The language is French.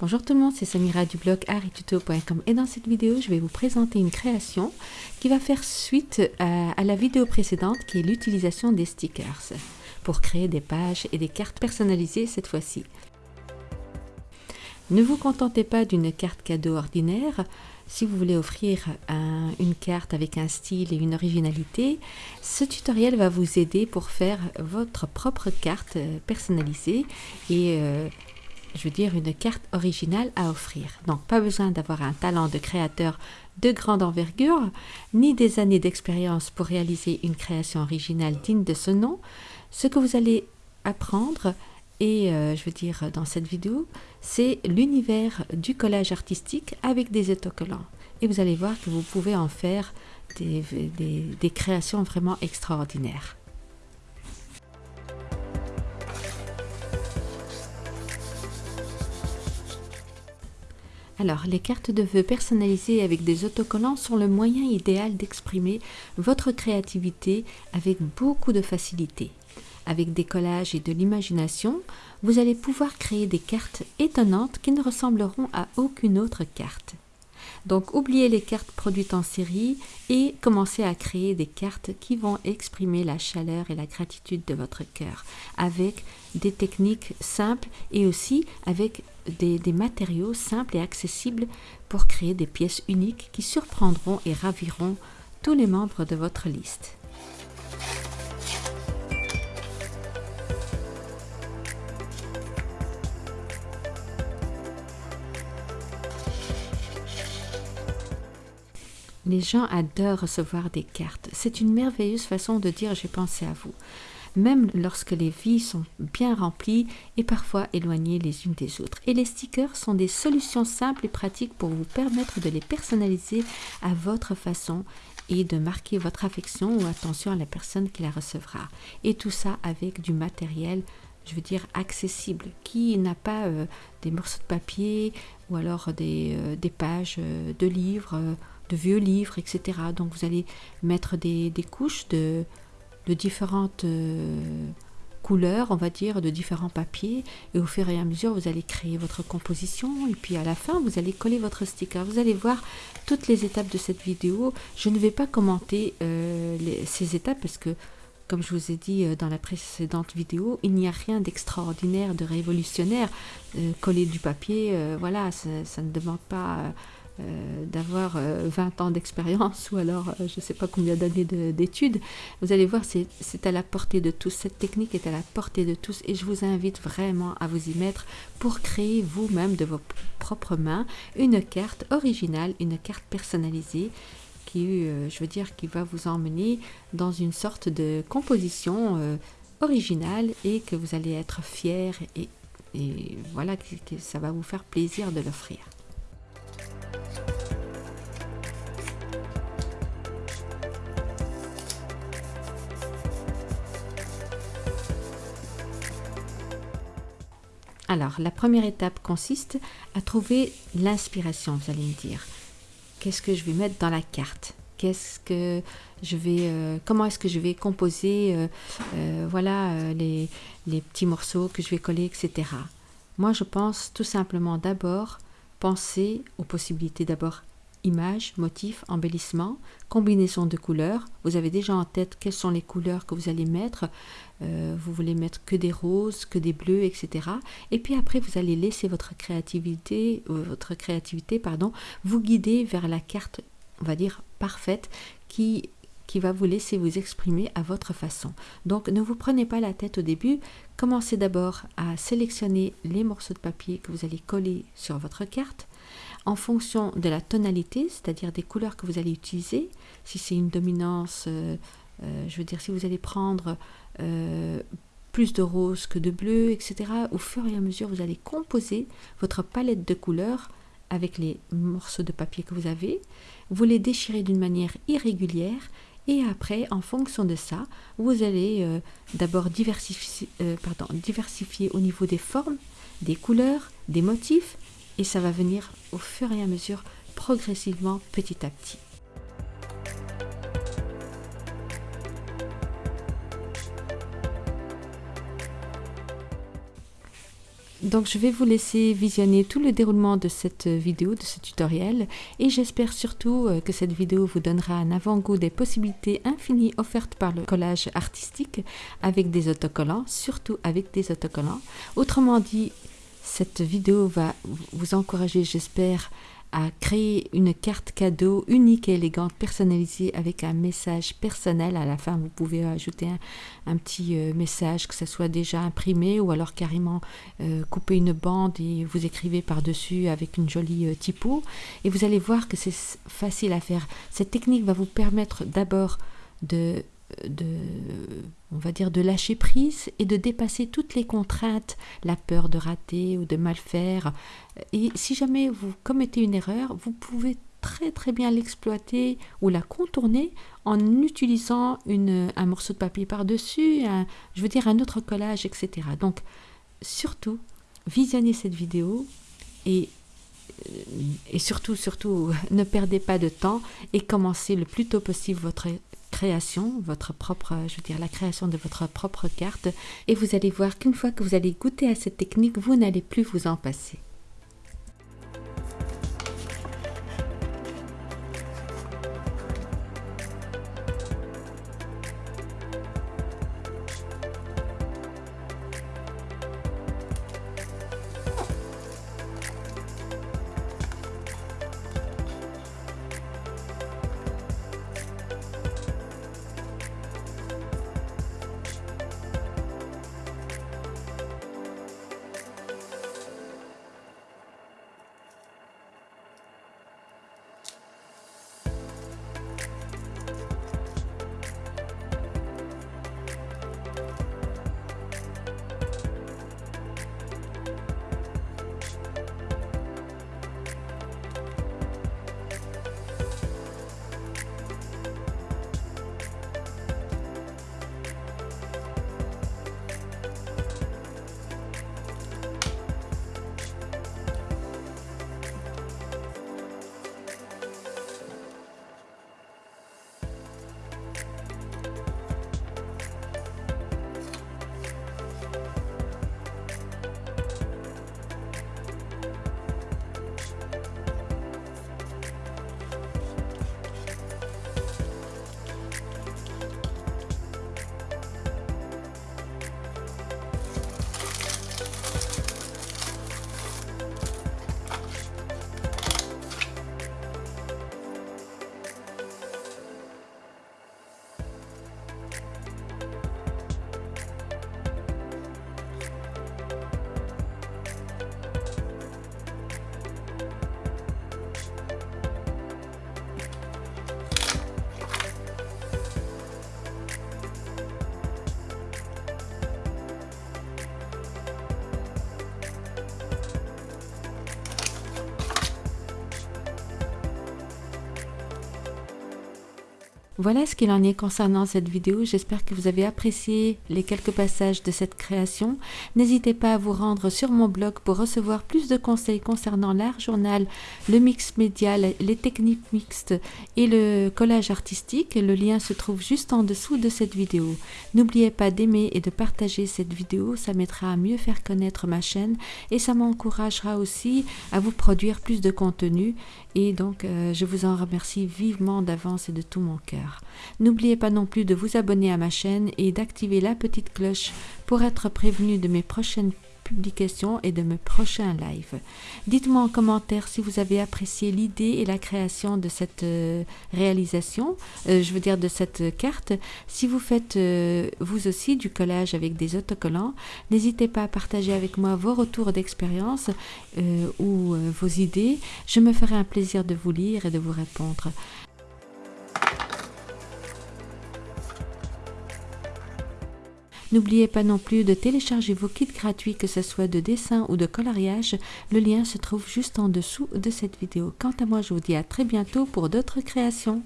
Bonjour tout le monde, c'est Samira du blog arituto.com et dans cette vidéo, je vais vous présenter une création qui va faire suite à, la vidéo précédente qui est l'utilisation des stickers pour créer des pages et des cartes personnalisées cette fois-ci. Ne vous contentez pas d'une carte cadeau ordinaire. Si vous voulez offrir une carte avec un style et une originalité, ce tutoriel va vous aider pour faire votre propre carte personnalisée et euh, je veux dire une carte originale à offrir. Donc pas besoin d'avoir un talent de créateur de grande envergure, ni des années d'expérience pour réaliser une création originale digne de ce nom. Ce que vous allez apprendre, et euh, je veux dire dans cette vidéo, c'est l'univers du collage artistique avec des autocollants. Et vous allez voir que vous pouvez en faire des créations vraiment extraordinaires. Alors, les cartes de vœux personnalisées avec des autocollants sont le moyen idéal d'exprimer votre créativité avec beaucoup de facilité. Avec des collages et de l'imagination, vous allez pouvoir créer des cartes étonnantes qui ne ressembleront à aucune autre carte. Donc oubliez les cartes produites en série et commencez à créer des cartes qui vont exprimer la chaleur et la gratitude de votre cœur avec des techniques simples et aussi avec des, matériaux simples et accessibles pour créer des pièces uniques qui surprendront et raviront tous les membres de votre liste. Les gens adorent recevoir des cartes. C'est une merveilleuse façon de dire j'ai pensé à vous, même lorsque les vies sont bien remplies et parfois éloignées les unes des autres. Et les stickers sont des solutions simples et pratiques pour vous permettre de les personnaliser à votre façon et de marquer votre affection ou attention à la personne qui la recevra. Et tout ça avec du matériel je veux dire accessible, qui n'a pas euh, des morceaux de papier ou alors des, euh, pages euh, de livres de vieux livres, etc. Donc vous allez mettre des, couches de, de différentes euh, couleurs, on va dire, de différents papiers, et au fur et à mesure, vous allez créer votre composition, et puis à la fin, vous allez coller votre sticker. Vous allez voir toutes les étapes de cette vidéo. Je ne vais pas commenter euh, ces étapes parce que comme je vous ai dit euh, dans la précédente vidéo, il n'y a rien d'extraordinaire, de révolutionnaire. coller du papier, voilà, ça, ça, ne demande pas euh, d'avoir 20 euh, ans d'expérience ou alors euh, je ne sais pas combien d'années d'études. Vous allez voir, c'est à la portée de tous. Cette technique est à la portée de tous et je vous invite vraiment à vous y mettre pour créer vous-même de vos propres mains une carte originale, une carte personnalisée qui, je veux dire, qui va vous emmener dans une sorte de composition originale et que vous allez être fier et, et voilà que ça va vous faire plaisir de l'offrir. Alors, la première étape consiste à trouver l'inspiration, vous allez me dire. Qu'est-ce que je vais mettre dans la carte? Qu'est-ce que je vais, euh, comment est-ce que je vais composer, euh, euh, voilà, les, les petits morceaux que je vais coller, etc. Moi, je pense tout simplement d'abord penser aux possibilités d'abord images, motifs, embellissement, combinaison de couleurs. Vous avez déjà en tête quelles sont les couleurs que vous allez mettre. Euh, vous voulez mettre que des roses, que des bleus, etc. Et puis après, vous allez laisser votre créativité, euh, votre créativité, pardon, vous guider vers la carte, on va dire parfaite, qui qui va vous laisser vous exprimer à votre façon. Donc ne vous prenez pas la tête au début, commencez d'abord à sélectionner les morceaux de papier que vous allez coller sur votre carte en fonction de la tonalité, c'est-à-dire des couleurs que vous allez utiliser. Si c'est une dominance, euh, euh, je veux dire, si vous allez prendre euh, plus de rose que de bleu, etc., au fur et à mesure, vous allez composer votre palette de couleurs avec les morceaux de papier que vous avez. Vous les déchirez d'une manière irrégulière et après, en fonction de ça, vous allez d'abord diversifier, diversifier au niveau des formes, des couleurs, des motifs, et ça va venir au fur et à mesure, progressivement, petit à petit. Donc je vais vous laisser visionner tout le déroulement de cette vidéo, de ce tutoriel et j'espère surtout euh, que cette vidéo vous donnera un avant-goût des possibilités infinies offertes par le collage artistique avec des autocollants, surtout avec des autocollants. Autrement dit, cette vidéo va vous encourager, j'espère, à créer une carte cadeau unique et élégante, personnalisée avec un message personnel. À la fin, vous pouvez ajouter un, petit euh, message, que ce soit déjà imprimé ou alors carrément euh, couper une bande et vous écrivez par-dessus avec une jolie euh, typo. Et vous allez voir que c'est facile à faire. Cette technique va vous permettre d'abord de de, on va dire, de lâcher prise et de dépasser toutes les contraintes, la peur de rater ou de mal faire. Et si jamais vous commettez une erreur, vous pouvez très très bien l'exploiter ou la contourner en utilisant une, un morceau de papier par-dessus, je veux dire un autre collage, etc. Donc surtout, visionnez cette vidéo et et surtout, surtout, ne perdez pas de temps et commencez le plus tôt possible votre création, votre propre, je veux dire, la création de votre propre carte. Et vous allez voir qu'une fois que vous allez goûter à cette technique, vous n'allez plus vous en passer. Voilà ce qu'il en est concernant cette vidéo. J'espère que vous avez apprécié les quelques passages de cette création. N'hésitez pas à vous rendre sur mon blog pour recevoir plus de conseils concernant l'art journal, le mix médial, les techniques mixtes et le collage artistique. Le lien se trouve juste en dessous de cette vidéo. N'oubliez pas d'aimer et de partager cette vidéo. Ça m'aidera à mieux faire connaître ma chaîne et ça m'encouragera aussi à vous produire plus de contenu. Et donc, euh, je vous en remercie vivement d'avance et de tout mon cœur. N'oubliez pas non plus de vous abonner à ma chaîne et d'activer la petite cloche pour être prévenu de mes prochaines publications et de mes prochains lives. Dites-moi en commentaire si vous avez apprécié l'idée et la création de cette euh, réalisation, euh, je veux dire de cette carte. Si vous faites euh, vous aussi du collage avec des autocollants, n'hésitez pas à partager avec moi vos retours d'expérience ou vos idées. Je me ferai un plaisir de vous lire et de vous répondre. N'oubliez pas non plus de télécharger vos kits gratuits, que ce soit de dessin ou de coloriage. Le lien se trouve juste en dessous de cette vidéo. Quant à moi, je vous dis à très bientôt pour d'autres créations.